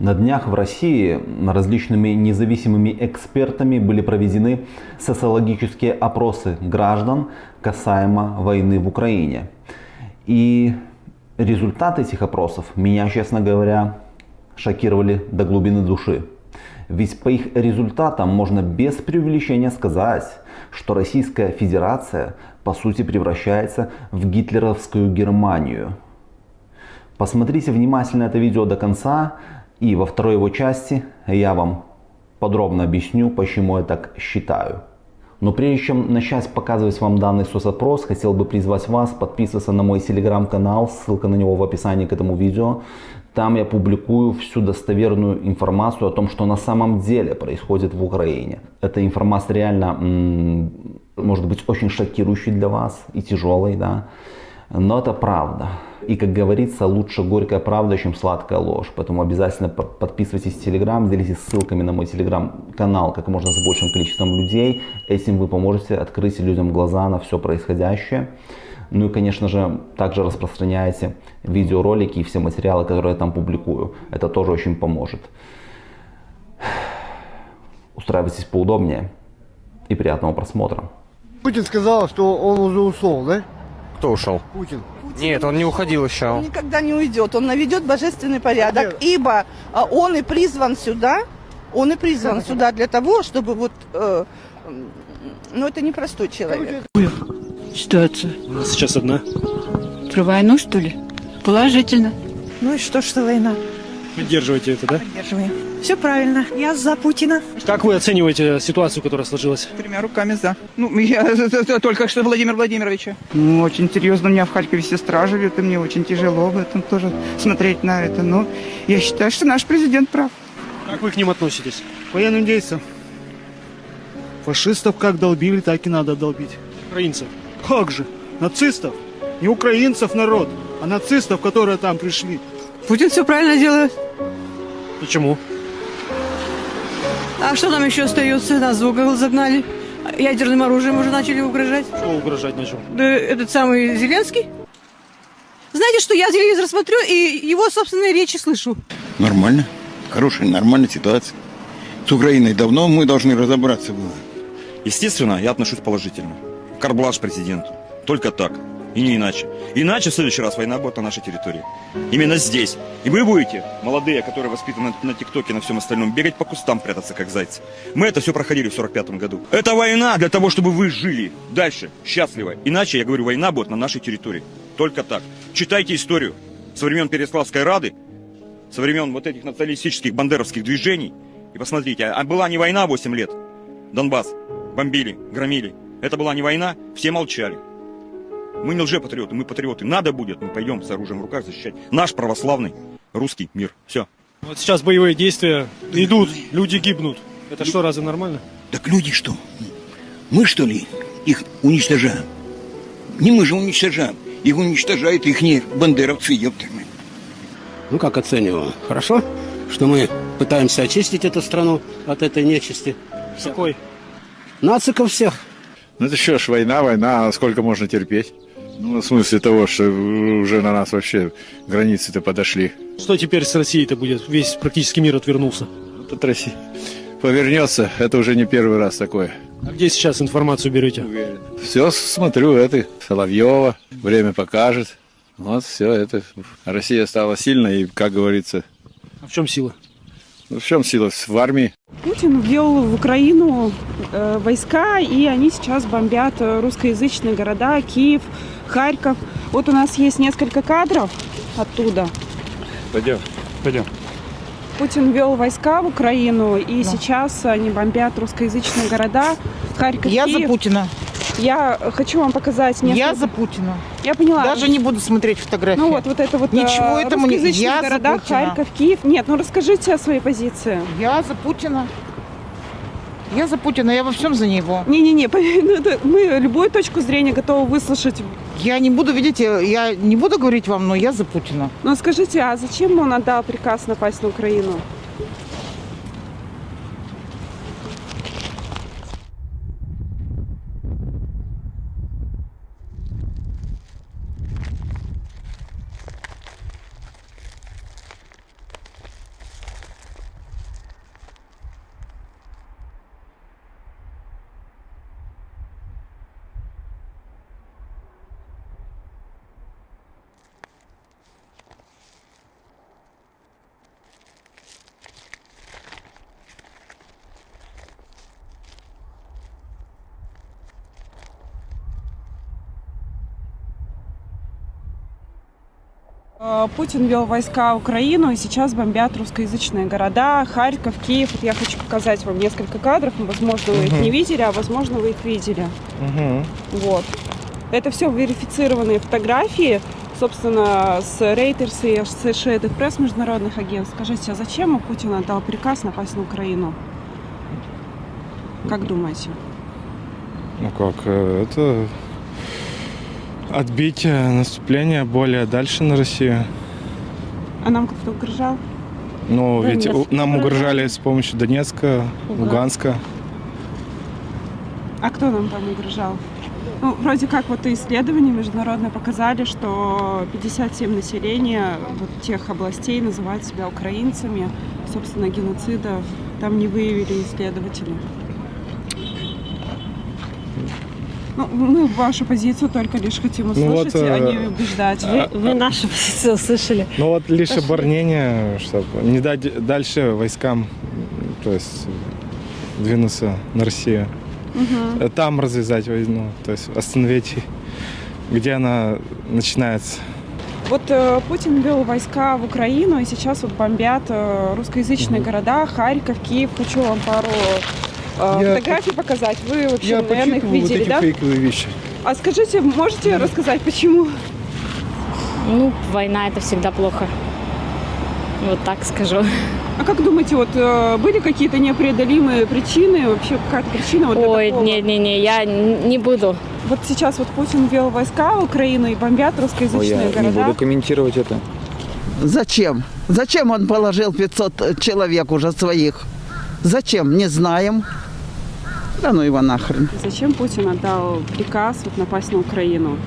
На днях в России различными независимыми экспертами были проведены социологические опросы граждан касаемо войны в Украине. И результаты этих опросов меня, честно говоря, шокировали до глубины души. Ведь по их результатам можно без преувеличения сказать, что Российская Федерация по сути превращается в гитлеровскую Германию. Посмотрите внимательно это видео до конца, и во второй его части я вам подробно объясню, почему я так считаю. Но прежде чем начать показывать вам данный соцопрос, хотел бы призвать вас подписываться на мой телеграм-канал, ссылка на него в описании к этому видео. Там я публикую всю достоверную информацию о том, что на самом деле происходит в Украине. Эта информация реально может быть очень шокирующей для вас и тяжелой, да. Но это правда. И, как говорится, лучше горькая правда, чем сладкая ложь. Поэтому обязательно подписывайтесь в Телеграм, делитесь ссылками на мой Телеграм-канал как можно с большим количеством людей. Этим вы поможете открыть людям глаза на все происходящее. Ну и, конечно же, также распространяйте видеоролики и все материалы, которые я там публикую. Это тоже очень поможет. Устраивайтесь поудобнее и приятного просмотра. Путин сказал, что он уже ушел, да? Кто ушел? Путин. Нет, он не уходил еще. Он никогда не уйдет, он наведет божественный порядок, ибо а, он и призван сюда, он и призван сюда для того, чтобы вот, э, ну это непростой человек. Ситуация. У нас сейчас одна. Про войну, что ли? Положительно. Ну и что, что война? Поддерживаете это, да? Поддерживаем. Все правильно. Я за Путина. Как вы оцениваете ситуацию, которая сложилась? Тремя руками за. Ну, я только что Владимир Владимировича. Ну, очень серьезно. У меня в Харькове сестра живет, и мне очень тяжело в этом тоже смотреть на это. Но я считаю, что наш президент прав. Как вы к ним относитесь? Военным действиям. Фашистов как долбили, так и надо долбить. Украинцев. Как же? Нацистов? Не украинцев народ, а нацистов, которые там пришли. Путин все правильно делает. Почему? А что нам еще остается? Нас в угол загнали. Ядерным оружием уже начали угрожать. Что угрожать начал? Да этот самый Зеленский. Знаете, что я телевизор смотрю и его собственные речи слышу. Нормально. Хорошая, нормальная ситуация. С Украиной давно мы должны разобраться было. Естественно, я отношусь положительно. Карблаш президенту. Только так. И не иначе. Иначе в следующий раз война будет на нашей территории. Именно здесь. И вы будете, молодые, которые воспитаны на ТикТоке, на всем остальном, бегать по кустам, прятаться как зайцы. Мы это все проходили в 45 году. Это война для того, чтобы вы жили дальше, счастливо. Иначе, я говорю, война будет на нашей территории. Только так. Читайте историю. Со времен Переславской Рады, со времен вот этих националистических бандеровских движений. И посмотрите, а была не война 8 лет. Донбасс бомбили, громили. Это была не война, все молчали. Мы не лжепатриоты, мы патриоты. Надо будет, мы пойдем с оружием в руках защищать наш православный русский мир. Все. Вот сейчас боевые действия идут, люди гибнут. Это что, разве нормально? Так люди что? Мы что ли их уничтожаем? Не мы же уничтожаем. Их уничтожают их бандеровцы, ёптами. Ну, как оцениваю? Хорошо, что мы пытаемся очистить эту страну от этой нечисти. Какой? Нациков всех. Ну это что ж, война, война, а сколько можно терпеть? Ну, в смысле того, что уже на нас вообще границы-то подошли. Что теперь с Россией-то будет? Весь практически мир отвернулся. Вот от России повернется, это уже не первый раз такое. А где сейчас информацию берете? Все смотрю, это Соловьева, время покажет. Вот все это. Россия стала сильной и, как говорится... А в чем сила? Ну, в чем сила? В армии. Путин ввел в Украину э, войска, и они сейчас бомбят русскоязычные города, Киев, Харьков. Вот у нас есть несколько кадров оттуда. Пойдем, пойдем. Путин ввел войска в Украину, и да. сейчас они бомбят русскоязычные города, Харьков, Я Киев. за Путина. Я хочу вам показать несколько... Я за Путина. Я поняла. Даже не буду смотреть фотографии. Ну вот, вот это вот Ничего э, этому не... Я города, Харьков, Киев. Нет, ну расскажите о своей позиции. Я за Путина. Я за Путина, я во всем за него. Не-не-не, ну, мы любую точку зрения готовы выслушать. Я не буду, видите, я не буду говорить вам, но я за Путина. Ну скажите, а зачем он отдал приказ напасть на Украину? Путин вел войска в Украину, и сейчас бомбят русскоязычные города, Харьков, Киев. Вот я хочу показать вам несколько кадров, ну, возможно, вы их не видели, а возможно, вы их видели. Угу. Вот. Это все верифицированные фотографии, собственно, с Reuters и Associated Press международных агентств. Скажите, а зачем Путин отдал приказ напасть на Украину? Как думаете? Ну как, э, это отбить э, наступление более дальше на Россию. А нам кто-то угрожал? Но ведь Донецк. у- нам угрожали с помощью Донецка, Луган. Луганска. А кто нам там угрожал? Ну, вроде как вот и исследования международные показали, что 57 населения вот тех областей называют себя украинцами. Собственно, геноцида там не выявили исследователи. Ну, мы вашу позицию только лишь хотим Ну вот, услышать, а э, не убеждать. а- вы нашу позицию услышали. Ну вот лишь Пошли. оборонение, чтобы не дать дальше войскам, то есть двинуться на Россию. Э, Там развязать войну, то есть остановить, где она начинается. Вот э, Путин вел войска в Украину, и сейчас вот бомбят э, русскоязычные города, Харьков, Киев. Хочу вам пару э, Я фотографий показать. Вы вообще, Я наверное, их почитывал вот видели, эти да? фейковые вещи. А скажите, можете рассказать, почему? Ну, война это всегда плохо. Вот так скажу. А как думаете, вот э, были какие-то непреодолимые причины, вообще какая-то причина вот Ой, не-не-не, я не буду. Вот сейчас вот Путин вел войска в Украину и бомбят русскоязычные города. комментировать это. Зачем? Зачем он положил 500 человек уже своих? Зачем? Не знаем. Да ну его нахрен. Зачем Путин отдал приказ вот напасть на Украину?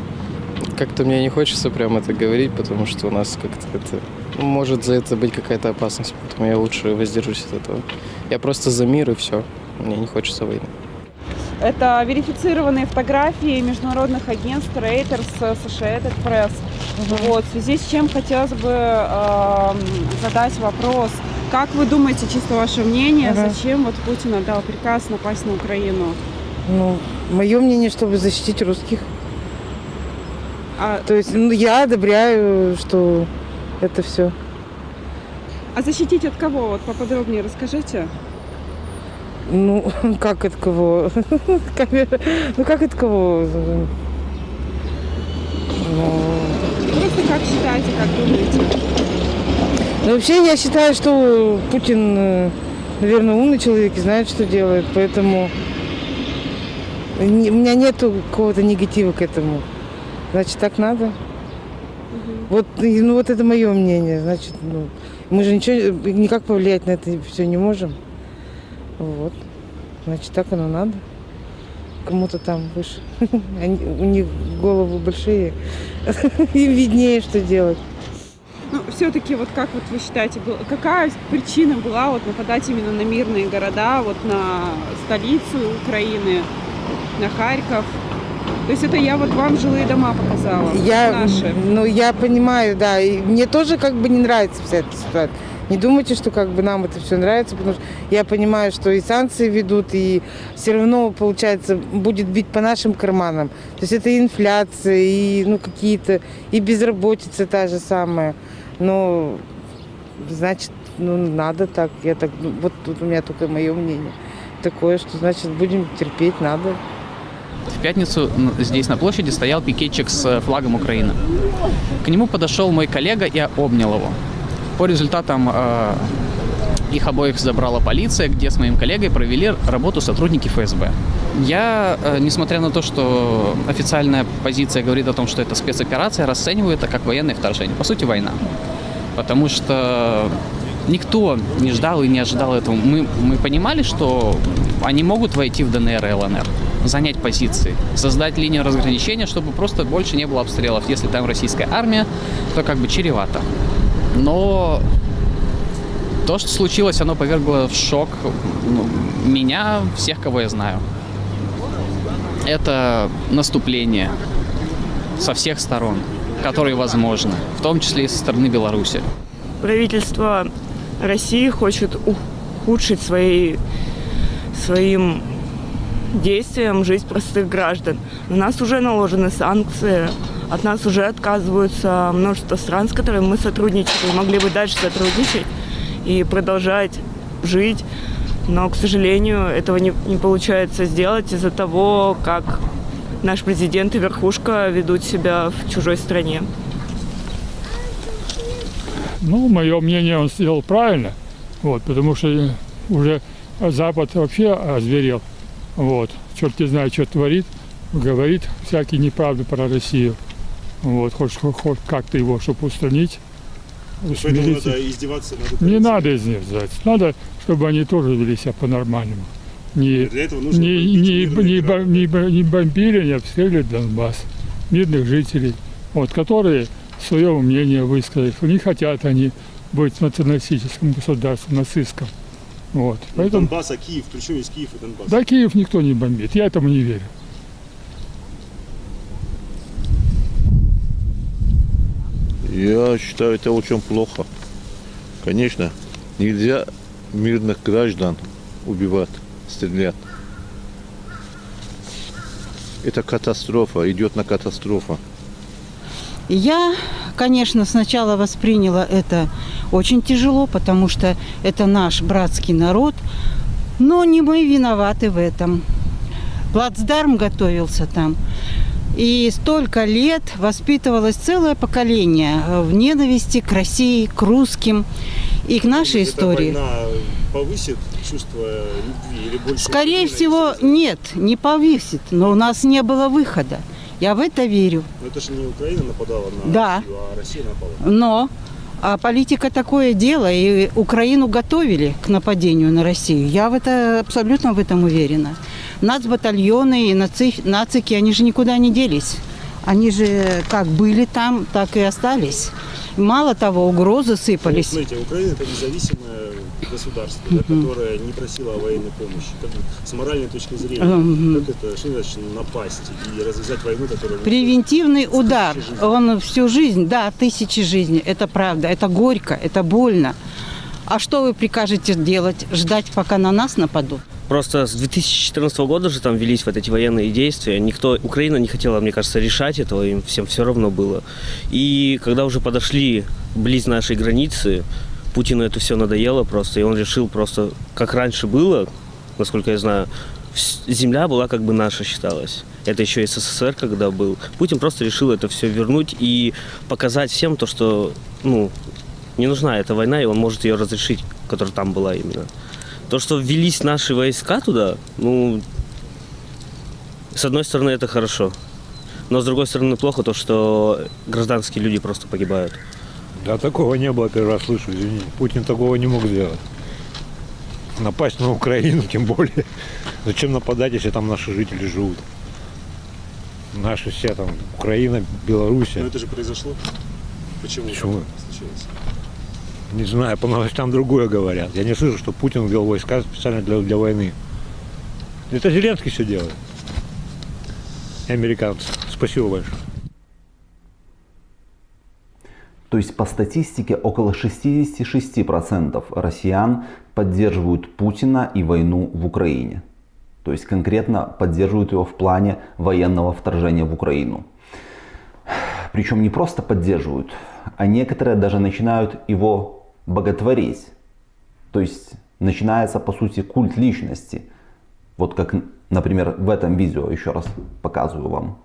Как-то мне не хочется прям это говорить, потому что у нас как-то это... Может за это быть какая-то опасность, поэтому я лучше воздержусь от этого. Я просто за мир и все. Мне не хочется войны. Это верифицированные фотографии международных агентств Reuters, Associated Press. Вот, в связи с чем хотелось бы эм, задать вопрос. Как вы думаете, чисто ваше мнение, Ага. зачем вот Путин отдал приказ напасть на Украину? Ну, мое мнение, чтобы защитить русских. А, То есть, ну, я одобряю, что это все. а защитить от кого? Вот поподробнее расскажите. Ну, как от кого? Ну, как от кого? Ну, Просто как считаете, как думаете? Ну, вообще, я считаю, что Путин, наверное, умный человек и знает, что делает, поэтому у меня нету какого-то негатива к этому. Значит, так надо. Вот, и, ну, вот это мое мнение. Значит, ну, мы же ничего, никак повлиять на это все не можем. Вот. Значит, так оно надо. Кому-то там выше. Они, у них головы большие. Им виднее, что делать. Все-таки, вот как вот вы считаете, какая причина была вот нападать именно на мирные города, вот на столицу Украины, на Харьков? То есть это я вот вам жилые дома показала, Я, наши. ну, я понимаю, да. И мне тоже как бы не нравится вся эта ситуация. Не думайте, что как бы нам это все нравится, потому что я понимаю, что и санкции ведут, и все равно, получается, будет бить по нашим карманам. То есть это и инфляция, и ну, какие-то, и безработица та же самая. Но, значит, ну, надо так. Я так, ну, вот тут у меня только мое мнение такое, что, значит, будем терпеть, надо. В пятницу здесь на площади стоял пикетчик с э, флагом Украины. К нему подошел мой коллега и обнял его. По результатам э, их обоих забрала полиция, где с моим коллегой провели работу сотрудники ФСБ. Я, э, несмотря на то, что официальная позиция говорит о том, что это спецоперация, расцениваю это как военное вторжение. По сути, война. Потому что никто не ждал и не ожидал этого. Мы, мы понимали, что они могут войти в ДНР и ЛНР, занять позиции, создать линию разграничения, чтобы просто больше не было обстрелов. Если там российская армия, то как бы чревато. Но то, что случилось, оно повергло в шок ну, меня, всех, кого я знаю. Это наступление со всех сторон, которые возможны, в том числе и со стороны Беларуси. Правительство России хочет ухудшить свои, своим действием жизнь простых граждан. На нас уже наложены санкции, От нас уже отказываются множество стран, с которыми мы сотрудничали, могли бы дальше сотрудничать и продолжать жить. Но, к сожалению, этого не, не получается сделать из-за того, как наш президент и верхушка ведут себя в чужой стране. Ну, мое мнение, он сделал правильно, вот, потому что уже Запад вообще озверел, вот, черт не знает, что творит, говорит всякие неправды про Россию, вот, хоть, хоть как-то его, чтобы устранить. Поэтому надо издеваться над Не надо издеваться, надо, чтобы они тоже вели себя по-нормальному. Не, нужно не, не, не, бо- не бо- не бомбили, не обстреливали Донбасс, мирных жителей, вот, которые свое мнение высказали, что не хотят они быть националистическим государством, нацистским. Вот. Ну, Поэтому, Донбасс, а Киев, причем есть Киев и Донбасс. да, Киев никто не бомбит, я этому не верю. Я считаю, это очень плохо. Конечно, нельзя мирных граждан убивать, стрелять. Это катастрофа, идет на катастрофу. Я, конечно, сначала восприняла это очень тяжело, потому что это наш братский народ, но не мы виноваты в этом. Плацдарм готовился там. И столько лет воспитывалось целое поколение э, в ненависти к России, к русским и к нашей Эта истории. война повысит чувство любви или больше? Скорее всего, нет, не повесит, но у нас не было выхода. Я в это верю. Но это же не Украина нападала на Да. Россию, а Россия напала. Но а политика такое дело, и Украину готовили к нападению на Россию. Я в это абсолютно в этом уверена. Нацбатальоны и наци, нацики, они же никуда не делись. Они же как были там, так и остались. Мало того, угрозы Ну, сыпались. смотрите, Украина это независимое государство, да, которое не просило о военной помощи. Как с моральной точки зрения, как это, что значит напасть и развязать войну, которая... Превентивный удар, он всю жизнь, да, тысячи жизней, это правда, это горько, это больно. А что вы прикажете делать? Ждать, пока на нас нападут? Просто с 2014 года же там велись вот эти военные действия. Никто, Украина не хотела, мне кажется, решать этого, им всем все равно было. И когда уже подошли близ нашей границы, Путину это все надоело просто, и он решил просто, как раньше было, насколько я знаю, земля была как бы наша считалась. Это еще СССР, когда был. Путин просто решил это все вернуть и показать всем то, что, ну, не нужна эта война, и он может ее разрешить, которая там была именно. То, что ввелись наши войска туда, ну, с одной стороны, это хорошо. Но с другой стороны, плохо то, что гражданские люди просто погибают. Да, такого не было, первый раз слышу, извини. Путин такого не мог сделать. Напасть на Украину, тем более. Зачем нападать, если там наши жители живут? Наши все там, Украина, Белоруссия. Но это же произошло. Почему? Почему? так случилось? Не знаю, по новостям другое говорят. Я не слышу, что Путин ввел войска специально для, для войны. Это Зеленский все делает. И американцы. Спасибо большое. То есть по статистике около 66% россиян поддерживают Путина и войну в Украине. То есть конкретно поддерживают его в плане военного вторжения в Украину. Причем не просто поддерживают, а некоторые даже начинают его боготворить. То есть начинается по сути культ личности. Вот как, например, в этом видео еще раз показываю вам.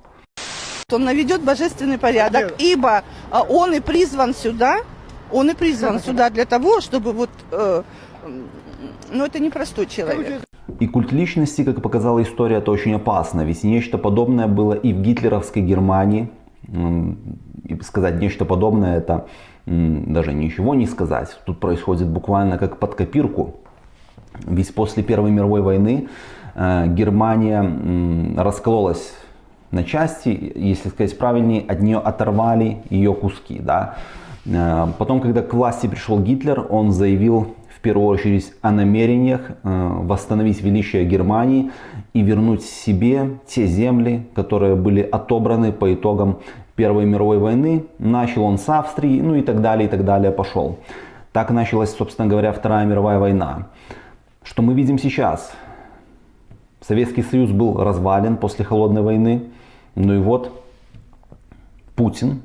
Он наведет божественный порядок, ибо а, он и призван сюда, он и призван сюда для того, чтобы вот, э, ну это непростой человек. И культ личности, как показала история, это очень опасно. Ведь нечто подобное было и в гитлеровской Германии. И сказать нечто подобное, это даже ничего не сказать. Тут происходит буквально как под копирку. Ведь после Первой мировой войны э, Германия раскололась на части, если сказать правильнее, от нее оторвали ее куски. Да? Э, Потом, когда к власти пришел Гитлер, он заявил в первую очередь о намерениях э, восстановить величие Германии и вернуть себе те земли, которые были отобраны по итогам Первой мировой войны. Начал он с Австрии, ну и так далее, и так далее пошел. Так началась, собственно говоря, Вторая мировая война. Что мы видим сейчас? Советский Союз был развален после Холодной войны. Ну и вот, Путин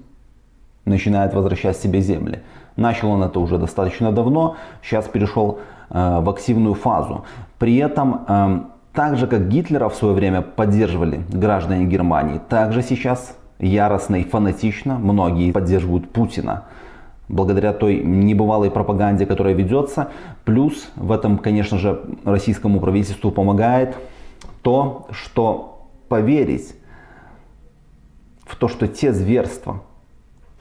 начинает возвращать себе земли. Начал он это уже достаточно давно, сейчас перешел э, в активную фазу. При этом, э, так же как Гитлера в свое время поддерживали граждане Германии, также сейчас яростно и фанатично многие поддерживают Путина. Благодаря той небывалой пропаганде, которая ведется. Плюс в этом, конечно же, российскому правительству помогает то, что поверить в то, что те зверства,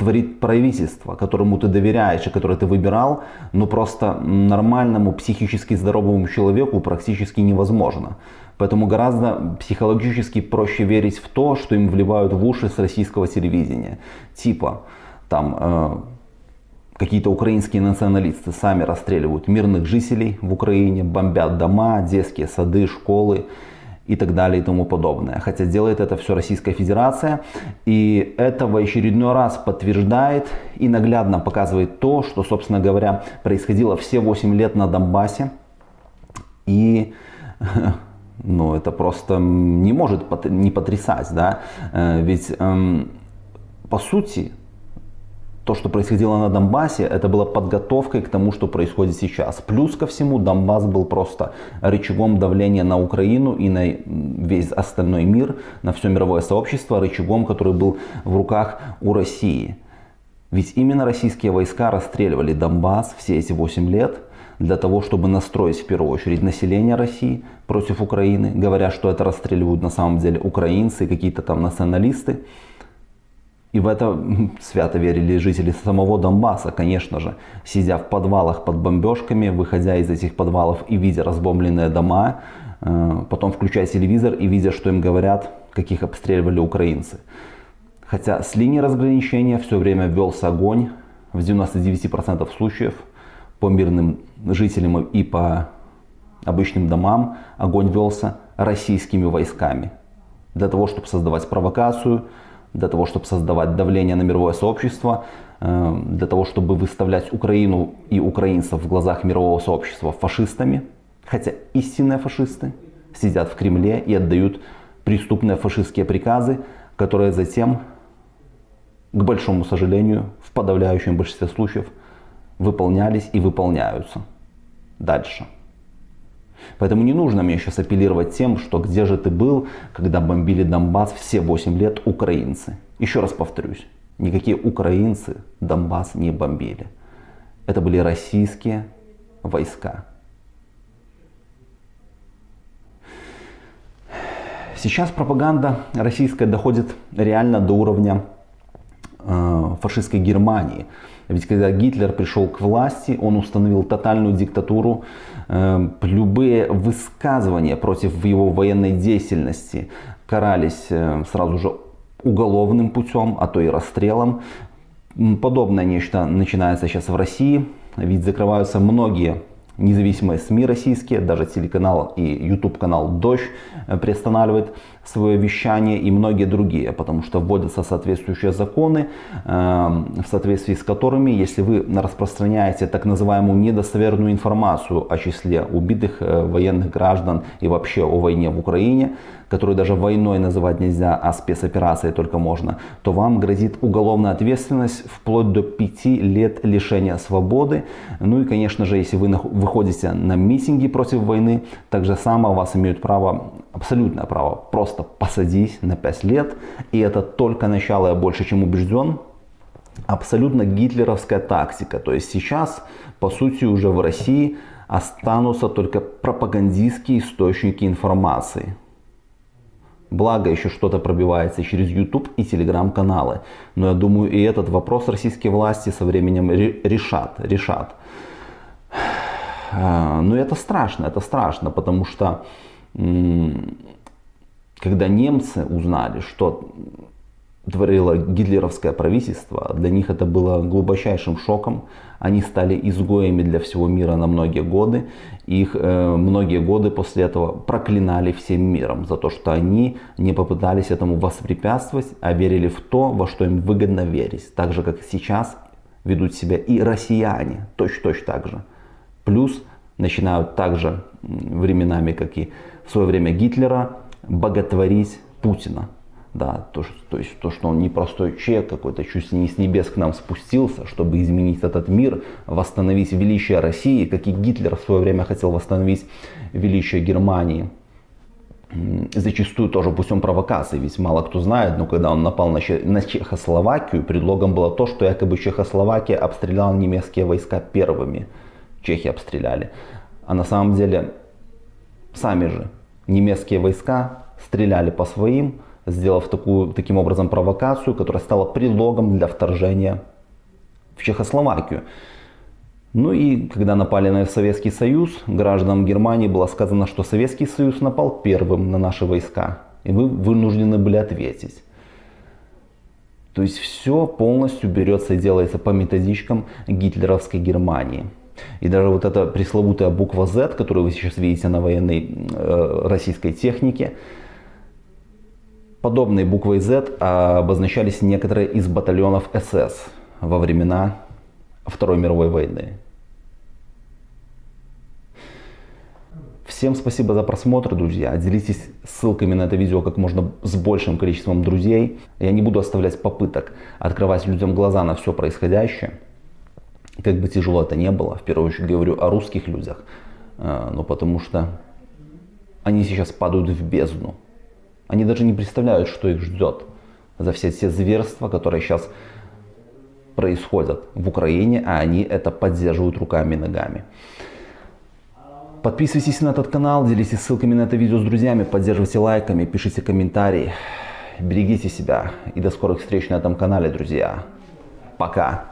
творит правительство, которому ты доверяешь и которое ты выбирал, но просто нормальному психически здоровому человеку практически невозможно. Поэтому гораздо психологически проще верить в то, что им вливают в уши с российского телевидения. Типа, там, э, какие-то украинские националисты сами расстреливают мирных жителей в Украине, бомбят дома, детские сады, школы и так далее и тому подобное. Хотя делает это все Российская Федерация. И это в очередной раз подтверждает и наглядно показывает то, что, собственно говоря, происходило все 8 лет на Донбассе. И ну, это просто не может не потрясать. Да? Э, ведь эм, по сути то, что происходило на Донбассе, это было подготовкой к тому, что происходит сейчас. Плюс ко всему, Донбасс был просто рычагом давления на Украину и на весь остальной мир, на все мировое сообщество, рычагом, который был в руках у России. Ведь именно российские войска расстреливали Донбасс все эти 8 лет для того, чтобы настроить в первую очередь население России против Украины, говоря, что это расстреливают на самом деле украинцы, какие-то там националисты. И в это свято верили жители самого Донбасса, конечно же, сидя в подвалах под бомбежками, выходя из этих подвалов и видя разбомбленные дома, э, потом включая телевизор и видя, что им говорят, каких обстреливали украинцы. Хотя с линии разграничения все время велся огонь, в 99% случаев по мирным жителям и по обычным домам огонь велся российскими войсками. Для того, чтобы создавать провокацию, для того, чтобы создавать давление на мировое сообщество, э, для того, чтобы выставлять Украину и украинцев в глазах мирового сообщества фашистами, хотя истинные фашисты сидят в Кремле и отдают преступные фашистские приказы, которые затем, к большому сожалению, в подавляющем большинстве случаев выполнялись и выполняются дальше. Поэтому не нужно мне сейчас апеллировать тем, что где же ты был, когда бомбили Донбасс все 8 лет украинцы. Еще раз повторюсь, никакие украинцы Донбасс не бомбили. Это были российские войска. Сейчас пропаганда российская доходит реально до уровня э, фашистской Германии. Ведь когда Гитлер пришел к власти, он установил тотальную диктатуру. Эм, любые высказывания против его военной деятельности карались э, сразу же уголовным путем, а то и расстрелом. Подобное нечто начинается сейчас в России, ведь закрываются многие независимые СМИ российские, даже телеканал и YouTube канал Дождь э, приостанавливает свое вещание и многие другие, потому что вводятся соответствующие законы, эм, в соответствии с которыми, если вы распространяете так называемую недостоверную информацию о числе убитых э, военных граждан и вообще о войне в Украине, которую даже войной называть нельзя, а спецоперацией только можно, то вам грозит уголовная ответственность вплоть до 5 лет лишения свободы. Ну и, конечно же, если вы выходите на митинги против войны, так же само вас имеют право, абсолютное право, просто посадить на 5 лет. И это только начало, я больше чем убежден, абсолютно гитлеровская тактика. То есть сейчас, по сути, уже в России останутся только пропагандистские источники информации. Благо еще что-то пробивается через YouTube и телеграм-каналы. Но я думаю и этот вопрос российские власти со временем решат. решат. А, но это страшно, это страшно, потому что когда немцы узнали, что творило гитлеровское правительство, для них это было глубочайшим шоком. Они стали изгоями для всего мира на многие годы. Их э, многие годы после этого проклинали всем миром за то, что они не попытались этому воспрепятствовать, а верили в то, во что им выгодно верить. Так же, как сейчас ведут себя и россияне, точно-точно так же. Плюс начинают также временами, как и в свое время Гитлера, боготворить Путина Да, то, что, то есть то, что он не простой человек какой-то, чуть не с небес к нам спустился, чтобы изменить этот мир, восстановить величие России, как и Гитлер в свое время хотел восстановить величие Германии. Зачастую тоже путем провокации, ведь мало кто знает, но когда он напал на, на Чехословакию, предлогом было то, что якобы Чехословакия обстреляла немецкие войска первыми. Чехи обстреляли. А на самом деле сами же немецкие войска стреляли по своим, сделав такую, таким образом провокацию, которая стала предлогом для вторжения в Чехословакию. Ну и когда напали на Советский Союз, гражданам Германии было сказано, что Советский Союз напал первым на наши войска. И вы вынуждены были ответить. То есть все полностью берется и делается по методичкам гитлеровской Германии. И даже вот эта пресловутая буква Z, которую вы сейчас видите на военной э, российской технике, подобной буквой Z обозначались некоторые из батальонов СС во времена Второй мировой войны. Всем спасибо за просмотр, друзья. Делитесь ссылками на это видео как можно с большим количеством друзей. Я не буду оставлять попыток открывать людям глаза на все происходящее. Как бы тяжело это не было, в первую очередь говорю о русских людях, э, но потому что они сейчас падают в бездну. Они даже не представляют, что их ждет за все те зверства, которые сейчас происходят в Украине, а они это поддерживают руками и ногами. Подписывайтесь на этот канал, делитесь ссылками на это видео с друзьями, поддерживайте лайками, пишите комментарии. Берегите себя и до скорых встреч на этом канале, друзья. Пока.